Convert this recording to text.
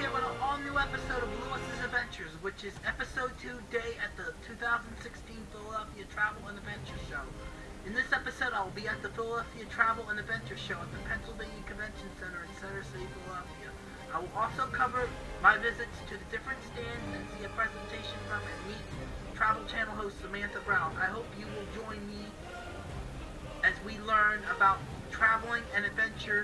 Here with an all-new episode of Lewis's Adventures, which is episode 2 day at the 2016 Philadelphia Travel and Adventure Show. In this episode, I will be at the Philadelphia Travel and Adventure Show at the Pennsylvania Convention Center in Center City, Philadelphia. I will also cover my visits to the different stands and see a presentation from and meet Travel Channel host Samantha Brown. I hope you will join me as we learn about traveling and adventures